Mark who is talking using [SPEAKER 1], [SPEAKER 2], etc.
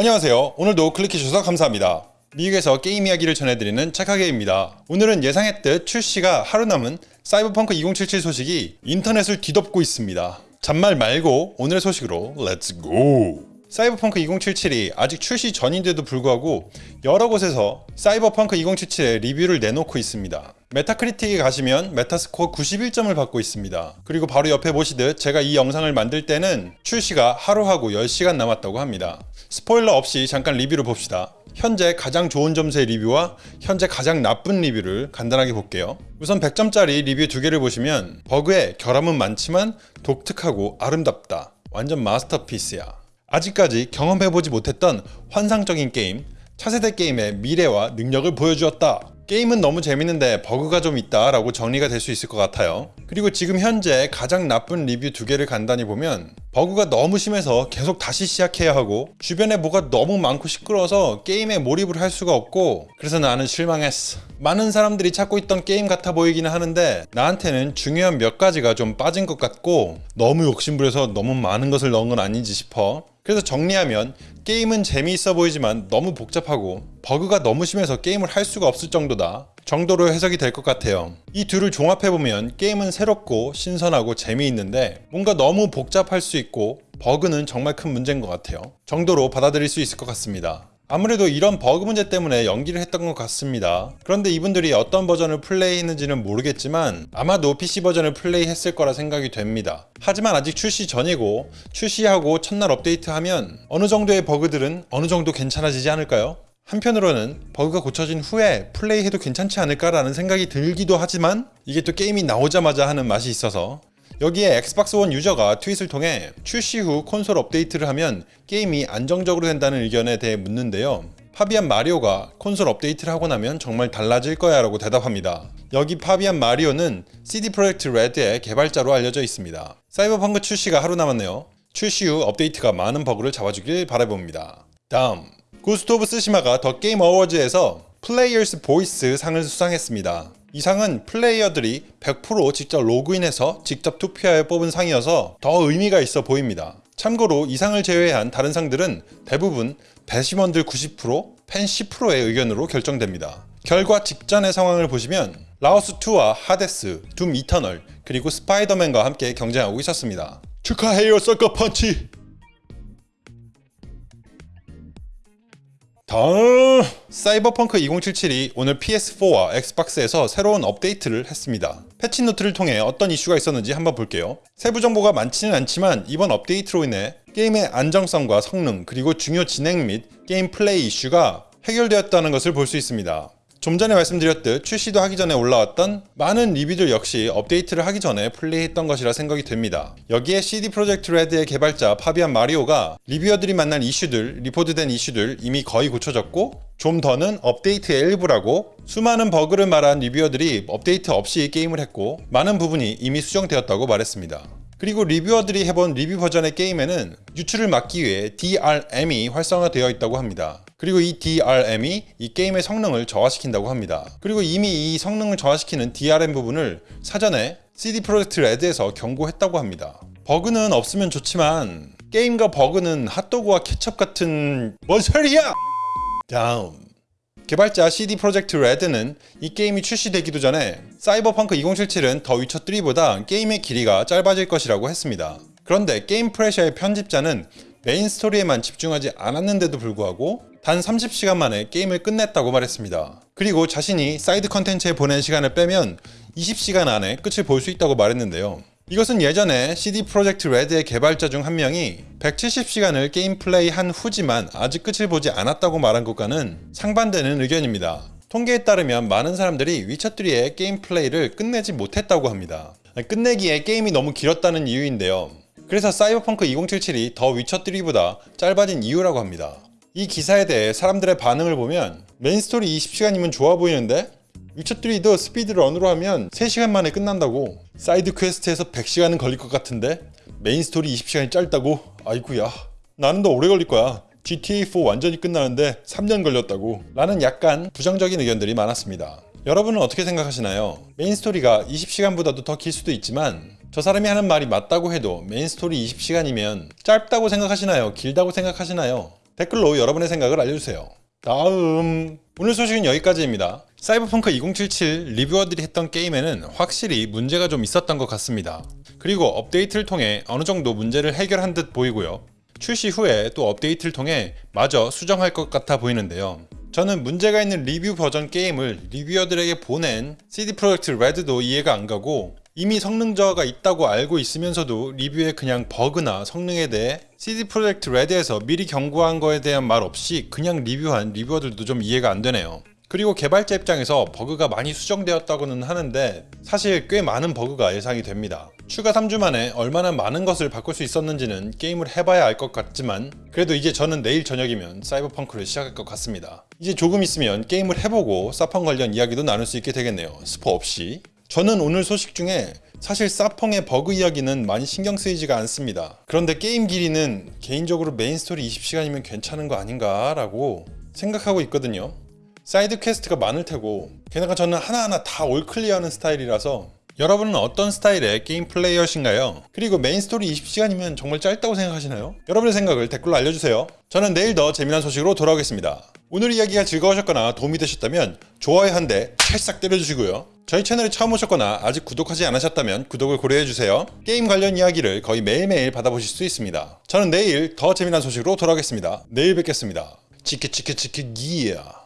[SPEAKER 1] 안녕하세요. 오늘도 클릭해주셔서 감사합니다. 미국에서 게임 이야기를 전해드리는 착하게입니다. 오늘은 예상했듯 출시가 하루 남은 사이버펑크 2077 소식이 인터넷을 뒤덮고 있습니다. 잔말 말고 오늘의 소식으로 Let's go! 사이버펑크 2077이 아직 출시 전인데도 불구하고 여러 곳에서 사이버펑크 2077의 리뷰를 내놓고 있습니다. 메타크리틱에 가시면 메타스코어 91점을 받고 있습니다. 그리고 바로 옆에 보시듯 제가 이 영상을 만들 때는 출시가 하루하고 10시간 남았다고 합니다. 스포일러 없이 잠깐 리뷰를 봅시다. 현재 가장 좋은 점수의 리뷰와 현재 가장 나쁜 리뷰를 간단하게 볼게요. 우선 100점짜리 리뷰 두 개를 보시면 버그의 결함은 많지만 독특하고 아름답다. 완전 masterpiece야. 아직까지 경험해보지 못했던 환상적인 게임, 차세대 게임의 미래와 능력을 보여주었다. 게임은 너무 재밌는데 버그가 좀 있다 라고 정리가 될 수 있을 것 같아요. 그리고 지금 현재 가장 나쁜 리뷰 두 개를 간단히 보면 버그가 너무 심해서 계속 다시 시작해야 하고 주변에 뭐가 너무 많고 시끄러워서 게임에 몰입을 할 수가 없고 그래서 나는 실망했어. 많은 사람들이 찾고 있던 게임 같아 보이기는 하는데 나한테는 중요한 몇 가지가 좀 빠진 것 같고 너무 욕심부려서 너무 많은 것을 넣은 건 아닌지 싶어. 그래서 정리하면 게임은 재미있어 보이지만 너무 복잡하고 버그가 너무 심해서 게임을 할 수가 없을 정도다 정도로 해석이 될 것 같아요. 이 둘을 종합해보면 게임은 새롭고 신선하고 재미있는데 뭔가 너무 복잡할 수 있고 버그는 정말 큰 문제인 것 같아요. 정도로 받아들일 수 있을 것 같습니다 아무래도 이런 버그 문제 때문에 연기를 했던 것 같습니다. 그런데 이분들이 어떤 버전을 플레이했는지는 모르겠지만 아마도 PC 버전을 플레이했을 거라 생각이 됩니다. 하지만 아직 출시 전이고 출시하고 첫날 업데이트하면 어느 정도의 버그들은 어느 정도 괜찮아지지 않을까요? 한편으로는 버그가 고쳐진 후에 플레이해도 괜찮지 않을까라는 생각이 들기도 하지만 이게 또 게임이 나오자마자 하는 맛이 있어서 여기에 엑스박스 원 유저가 트윗을 통해 출시 후 콘솔 업데이트를 하면 게임이 안정적으로 된다는 의견에 대해 묻는데요. 파비안 마리오가 콘솔 업데이트를 하고 나면 정말 달라질 거야 라고 대답합니다. 여기 파비안 마리오는 CD 프로젝트 레드의 개발자로 알려져 있습니다. 사이버펑크 출시가 하루 남았네요. 출시 후 업데이트가 많은 버그를 잡아주길 바라봅니다. 다음 고스트 오브 쓰시마가 더 게임 어워즈에서 Player's Voice 상을 수상했습니다. 이 상은 플레이어들이 100% 직접 로그인해서 직접 투표하여 뽑은 상이어서 더 의미가 있어 보입니다. 참고로 이 상을 제외한 다른 상들은 대부분 배심원들 90%, 팬 10%의 의견으로 결정됩니다. 결과 직전의 상황을 보시면 라오어스2와 하데스, 둠 이터널, 그리고 스파이더맨과 함께 경쟁하고 있었습니다. 축하해요 Sucker Punch! 다음 사이버펑크 2077이 오늘 PS4와 엑스박스에서 새로운 업데이트를 했습니다. patch note를 통해 어떤 이슈가 있었는지 한번 볼게요. 세부 정보가 많지는 않지만 이번 업데이트로 인해 게임의 안정성과 성능 그리고 중요 진행 및 게임 플레이 이슈가 해결되었다는 것을 볼 수 있습니다. 좀 전에 말씀드렸듯 출시도 하기 전에 올라왔던 많은 리뷰들 역시 업데이트를 하기 전에 플레이했던 것이라 생각이 됩니다. 여기에 CD 프로젝트 레드의 개발자 파비안 마리오가 리뷰어들이 만난 이슈들, 리포트된 이슈들 이미 거의 고쳐졌고 zero day 업데이트의 일부라고 수많은 버그를 말한 리뷰어들이 업데이트 없이 게임을 했고 많은 부분이 이미 수정되었다고 말했습니다. 그리고 리뷰어들이 해본 리뷰 버전의 게임에는 유출을 막기 위해 DRM이 활성화되어 있다고 합니다. 그리고 이 DRM이 이 게임의 성능을 저하시킨다고 합니다. 그리고 이미 이 성능을 저하시키는 DRM 부분을 사전에 CD 프로젝트 레드에서 경고했다고 합니다. 버그는 없으면 좋지만 게임과 버그는 핫도그와 케첩 같은 뭔 소리야! 다음 개발자 CD 프로젝트 레드는 이 게임이 출시되기도 전에 사이버펑크 2077은 더 위쳐 3보다 게임의 길이가 짧아질 것이라고 했습니다. 그런데 Gamepressure의 편집자는 메인 스토리에만 집중하지 않았는데도 불구하고 단 30시간 만에 게임을 끝냈다고 말했습니다. 그리고 자신이 사이드 컨텐츠에 보낸 시간을 빼면 20시간 안에 끝을 볼 수 있다고 말했는데요. 이것은 예전에 CD 프로젝트 레드의 개발자 중 한 명이 170시간을 게임 플레이 한 후지만 아직 끝을 보지 않았다고 말한 것과는 상반되는 의견입니다. 통계에 따르면 많은 사람들이 위쳐3의 게임 플레이를 끝내지 못했다고 합니다. 끝내기에 게임이 너무 길었다는 이유인데요. 그래서 사이버펑크 2077이 더 위쳐3보다 짧아진 이유라고 합니다. 이 기사에 대해 사람들의 반응을 보면 메인 스토리 20시간이면 좋아 보이는데 위쳐3도 speedrun으로 하면 3시간 만에 끝난다고 side quest에서 100시간은 걸릴 것 같은데 메인 스토리 20시간이 짧다고? 아이구야 나는 더 오래 걸릴 거야 GTA4 완전히 끝나는데 3년 걸렸다고 라는 약간 부정적인 의견들이 많았습니다 여러분은 어떻게 생각하시나요? 메인 스토리가 20시간보다도 더 길 수도 있지만 저 사람이 하는 말이 맞다고 해도 메인 스토리 20시간이면 짧다고 생각하시나요? 길다고 생각하시나요? 댓글로 여러분의 생각을 알려주세요. 다음 오늘 소식은 여기까지입니다. 사이버펑크 2077 reviewer들이 했던 게임에는 확실히 문제가 좀 있었던 것 같습니다. 그리고 업데이트를 통해 어느 정도 문제를 해결한 듯 보이고요. 출시 후에 또 업데이트를 통해 마저 수정할 것 같아 보이는데요. 저는 문제가 있는 리뷰 버전 게임을 reviewer들에게 보낸 CD 프로젝트 레드도 이해가 안 가고 이미 성능 저하가 있다고 알고 있으면서도 리뷰에 그냥 버그나 성능에 대해 CD Projekt Red에서 미리 경고한 거에 대한 말 없이 그냥 리뷰한 reviewer들도 좀 이해가 안 되네요. 그리고 개발자 입장에서 버그가 많이 수정되었다고는 하는데 사실 꽤 많은 버그가 예상이 됩니다. 추가 3주 만에 얼마나 많은 것을 바꿀 수 있었는지는 게임을 해봐야 알 것 같지만 그래도 이제 저는 내일 저녁이면 사이버펑크를 시작할 것 같습니다. 이제 조금 있으면 게임을 해보고 사펑 관련 이야기도 나눌 수 있게 되겠네요. 스포 없이. 저는 오늘 소식 중에 사실 사펑의 버그 이야기는 많이 신경 쓰이지가 않습니다. 그런데 게임 길이는 개인적으로 main story 20시간이면 괜찮은 거 아닌가 라고 생각하고 있거든요. side quest가 많을 테고 게다가 저는 하나하나 다 all clear하는 스타일이라서 여러분은 어떤 스타일의 게임 플레이어신가요? 그리고 main story 20시간이면 정말 짧다고 생각하시나요? 여러분의 생각을 댓글로 알려주세요. 저는 내일 더 재미난 소식으로 돌아오겠습니다. 오늘 이야기가 즐거우셨거나 도움이 되셨다면 좋아요 한 대 찰싹 때려주시고요. 저희 채널에 처음 오셨거나 아직 구독하지 않으셨다면 구독을 고려해주세요. 게임 관련 이야기를 거의 매일매일 받아보실 수 있습니다. 저는 내일 더 재미난 소식으로 돌아오겠습니다. 내일 뵙겠습니다. 치키치키치키 기야.